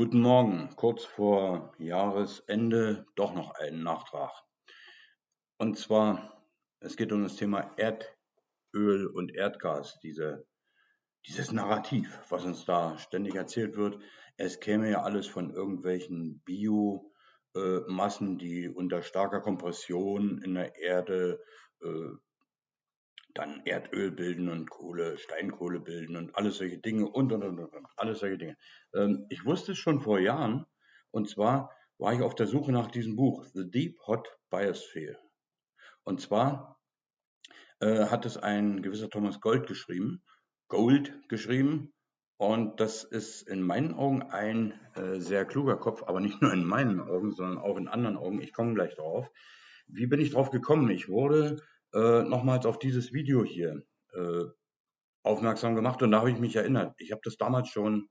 Guten Morgen, kurz vor Jahresende doch noch ein Nachtrag. Und zwar, es geht um das Thema Erdöl und Erdgas, diese, dieses Narrativ, was uns da ständig erzählt wird. Es käme ja alles von irgendwelchen Biomassen, die unter starker Kompression in der Erde äh, dann Erdöl bilden und Kohle, Steinkohle bilden und alles solche Dinge und, und, und, und, alles solche Dinge. Ähm, ich wusste es schon vor Jahren und zwar war ich auf der Suche nach diesem Buch, The Deep Hot Biosphere. Und zwar äh, hat es ein gewisser Thomas Gold geschrieben, Gold geschrieben und das ist in meinen Augen ein äh, sehr kluger Kopf, aber nicht nur in meinen Augen, sondern auch in anderen Augen. Ich komme gleich drauf. Wie bin ich drauf gekommen? Ich wurde äh, nochmals auf dieses Video hier äh, aufmerksam gemacht und da habe ich mich erinnert. Ich habe das damals schon,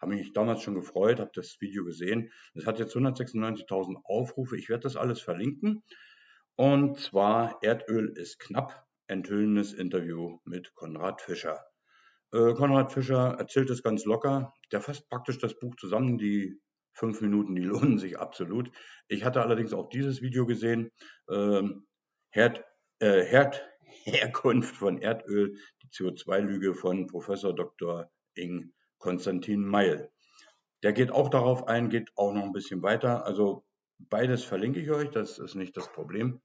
habe mich damals schon gefreut, habe das Video gesehen. Es hat jetzt 196.000 Aufrufe. Ich werde das alles verlinken. Und zwar Erdöl ist knapp. Enthüllendes Interview mit Konrad Fischer. Äh, Konrad Fischer erzählt es ganz locker. Der fasst praktisch das Buch zusammen. Die fünf Minuten, die lohnen sich absolut. Ich hatte allerdings auch dieses Video gesehen. Ähm, äh, Herd, Herkunft von Erdöl, die CO2-Lüge von Professor Dr. Ing Konstantin Meil. Der geht auch darauf ein, geht auch noch ein bisschen weiter. Also beides verlinke ich euch, das ist nicht das Problem.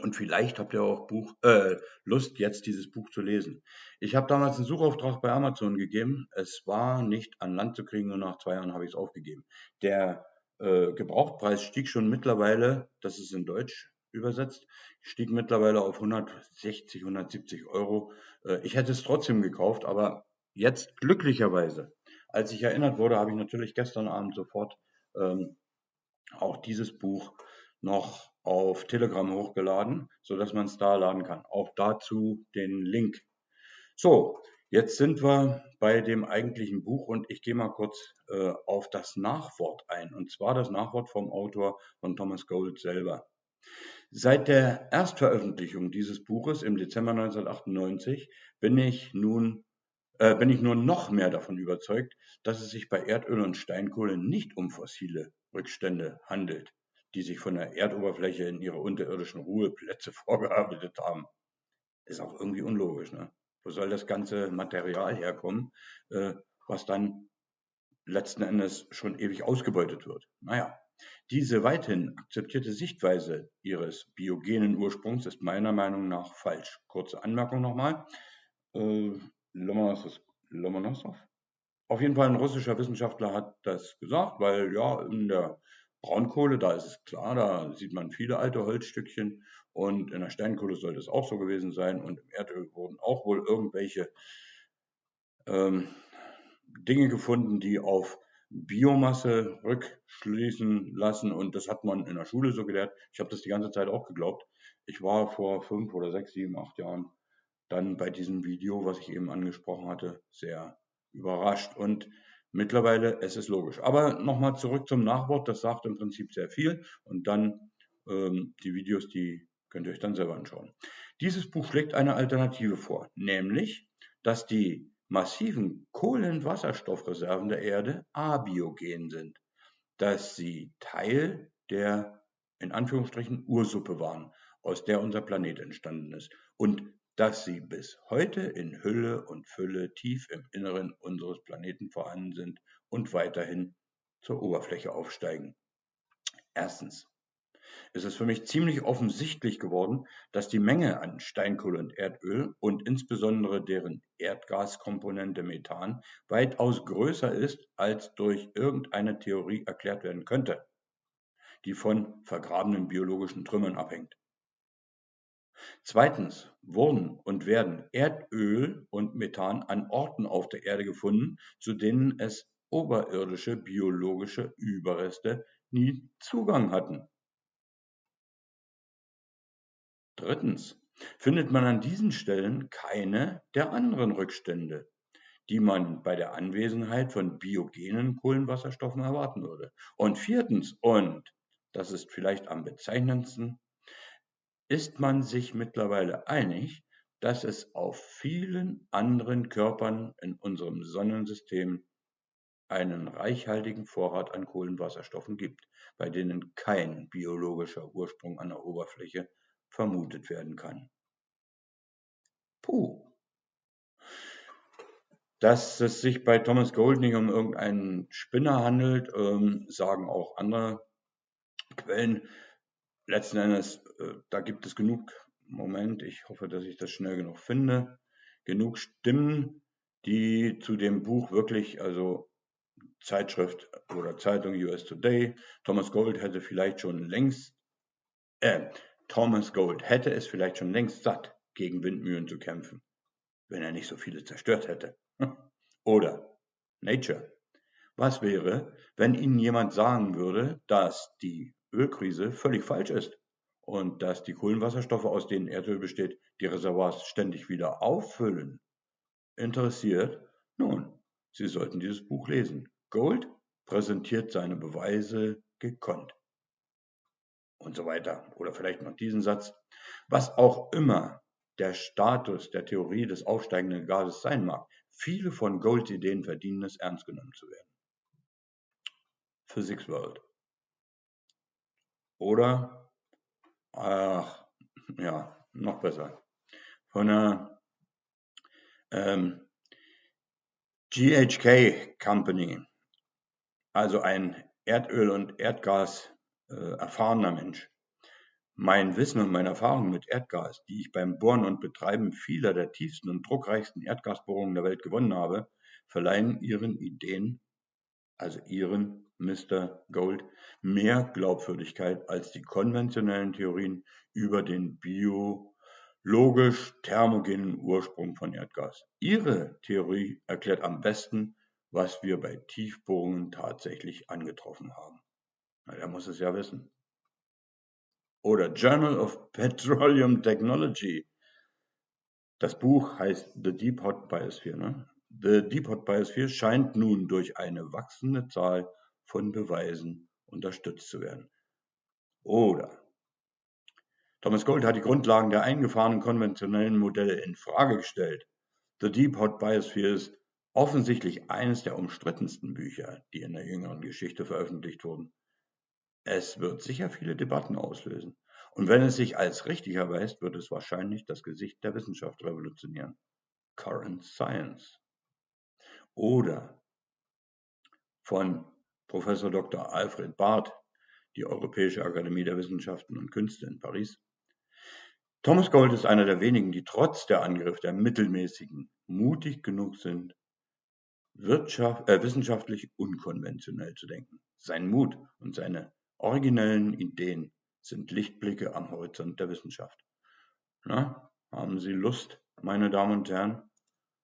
Und vielleicht habt ihr auch Buch, äh, Lust, jetzt dieses Buch zu lesen. Ich habe damals einen Suchauftrag bei Amazon gegeben. Es war nicht an Land zu kriegen und nach zwei Jahren habe ich es aufgegeben. Der äh, Gebrauchtpreis stieg schon mittlerweile, das ist in Deutsch übersetzt, stieg mittlerweile auf 160, 170 Euro. Äh, ich hätte es trotzdem gekauft, aber jetzt glücklicherweise, als ich erinnert wurde, habe ich natürlich gestern Abend sofort ähm, auch dieses Buch noch auf Telegram hochgeladen, sodass man es da laden kann. Auch dazu den Link. So, jetzt sind wir bei dem eigentlichen Buch und ich gehe mal kurz äh, auf das Nachwort ein. Und zwar das Nachwort vom Autor von Thomas Gold selber. Seit der Erstveröffentlichung dieses Buches im Dezember 1998 bin ich nun äh, bin ich nur noch mehr davon überzeugt, dass es sich bei Erdöl und Steinkohle nicht um fossile Rückstände handelt die sich von der Erdoberfläche in ihre unterirdischen Ruheplätze vorgearbeitet haben. Ist auch irgendwie unlogisch. Ne? Wo soll das ganze Material herkommen, äh, was dann letzten Endes schon ewig ausgebeutet wird? Naja, diese weithin akzeptierte Sichtweise ihres biogenen Ursprungs ist meiner Meinung nach falsch. Kurze Anmerkung nochmal. Äh, Lomonosov? Auf jeden Fall ein russischer Wissenschaftler hat das gesagt, weil ja in der Braunkohle, da ist es klar, da sieht man viele alte Holzstückchen und in der Steinkohle sollte es auch so gewesen sein und im Erdöl wurden auch wohl irgendwelche ähm, Dinge gefunden, die auf Biomasse rückschließen lassen und das hat man in der Schule so gelehrt. Ich habe das die ganze Zeit auch geglaubt. Ich war vor fünf oder sechs, sieben, acht Jahren dann bei diesem Video, was ich eben angesprochen hatte, sehr überrascht und Mittlerweile es ist logisch. Aber nochmal zurück zum Nachwort, das sagt im Prinzip sehr viel. Und dann ähm, die Videos, die könnt ihr euch dann selber anschauen. Dieses Buch schlägt eine Alternative vor, nämlich, dass die massiven Kohlenwasserstoffreserven der Erde abiogen sind, dass sie Teil der in Anführungsstrichen Ursuppe waren, aus der unser Planet entstanden ist und dass sie bis heute in Hülle und Fülle tief im Inneren unseres Planeten vorhanden sind und weiterhin zur Oberfläche aufsteigen. Erstens ist es für mich ziemlich offensichtlich geworden, dass die Menge an Steinkohle und Erdöl und insbesondere deren Erdgaskomponente Methan weitaus größer ist, als durch irgendeine Theorie erklärt werden könnte, die von vergrabenen biologischen Trümmern abhängt. Zweitens wurden und werden Erdöl und Methan an Orten auf der Erde gefunden, zu denen es oberirdische biologische Überreste nie Zugang hatten. Drittens findet man an diesen Stellen keine der anderen Rückstände, die man bei der Anwesenheit von biogenen Kohlenwasserstoffen erwarten würde. Und viertens, und das ist vielleicht am bezeichnendsten, ist man sich mittlerweile einig, dass es auf vielen anderen Körpern in unserem Sonnensystem einen reichhaltigen Vorrat an Kohlenwasserstoffen gibt, bei denen kein biologischer Ursprung an der Oberfläche vermutet werden kann. Puh. Dass es sich bei Thomas Gold nicht um irgendeinen Spinner handelt, ähm, sagen auch andere Quellen. Letzten Endes, äh, da gibt es genug, Moment, ich hoffe, dass ich das schnell genug finde, genug Stimmen, die zu dem Buch wirklich, also Zeitschrift oder Zeitung US Today, Thomas Gold hätte vielleicht schon längst, äh, Thomas Gold hätte es vielleicht schon längst satt, gegen Windmühlen zu kämpfen, wenn er nicht so viele zerstört hätte. Oder Nature. Was wäre, wenn Ihnen jemand sagen würde, dass die Ölkrise völlig falsch ist und dass die Kohlenwasserstoffe, aus denen Erdöl besteht, die Reservoirs ständig wieder auffüllen? Interessiert? Nun, Sie sollten dieses Buch lesen. Gold präsentiert seine Beweise gekonnt. Und so weiter. Oder vielleicht noch diesen Satz. Was auch immer der Status der Theorie des aufsteigenden Gases sein mag, viele von Golds Ideen verdienen es, ernst genommen zu werden. Physics World. Oder, ach, ja, noch besser, von einer ähm, GHK Company, also ein Erdöl- und Erdgas erfahrener Mensch. Mein Wissen und meine Erfahrung mit Erdgas, die ich beim Bohren und Betreiben vieler der tiefsten und druckreichsten Erdgasbohrungen der Welt gewonnen habe, verleihen Ihren Ideen, also Ihren Mr. Gold, mehr Glaubwürdigkeit als die konventionellen Theorien über den biologisch thermogenen Ursprung von Erdgas. Ihre Theorie erklärt am besten, was wir bei Tiefbohrungen tatsächlich angetroffen haben. Der muss es ja wissen oder Journal of Petroleum Technology. Das Buch heißt The Deep Hot Biosphere. Ne? The Deep Hot Biosphere scheint nun durch eine wachsende Zahl von Beweisen unterstützt zu werden. Oder Thomas Gold hat die Grundlagen der eingefahrenen konventionellen Modelle in Frage gestellt. The Deep Hot Biosphere ist offensichtlich eines der umstrittensten Bücher, die in der jüngeren Geschichte veröffentlicht wurden. Es wird sicher viele Debatten auslösen. Und wenn es sich als richtig erweist, wird es wahrscheinlich das Gesicht der Wissenschaft revolutionieren. Current Science. Oder von Professor Dr. Alfred Barth, die Europäische Akademie der Wissenschaften und Künste in Paris. Thomas Gold ist einer der wenigen, die trotz der Angriffe der Mittelmäßigen mutig genug sind, äh, wissenschaftlich unkonventionell zu denken. Sein Mut und seine originellen Ideen sind Lichtblicke am Horizont der Wissenschaft. Na, haben Sie Lust, meine Damen und Herren,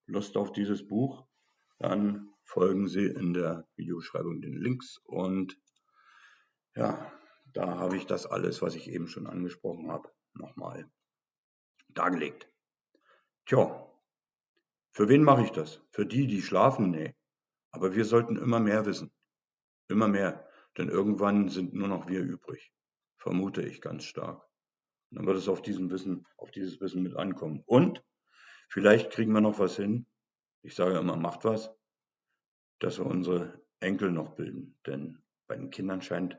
Lust auf dieses Buch? Dann folgen Sie in der Videobeschreibung den Links und ja, da habe ich das alles, was ich eben schon angesprochen habe, nochmal dargelegt. Tja, für wen mache ich das? Für die, die schlafen? Nee. Aber wir sollten immer mehr wissen. Immer mehr. Denn irgendwann sind nur noch wir übrig. Vermute ich ganz stark. Und dann wird es auf diesem Wissen, auf dieses Wissen mit ankommen. Und vielleicht kriegen wir noch was hin. Ich sage immer, macht was, dass wir unsere Enkel noch bilden. Denn bei den Kindern scheint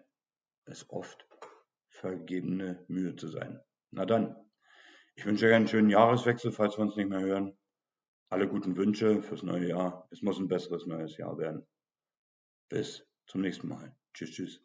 es oft vergebene Mühe zu sein. Na dann, ich wünsche euch einen schönen Jahreswechsel, falls wir uns nicht mehr hören. Alle guten Wünsche fürs neue Jahr. Es muss ein besseres neues Jahr werden. Bis zum nächsten Mal. Tschüss, tschüss.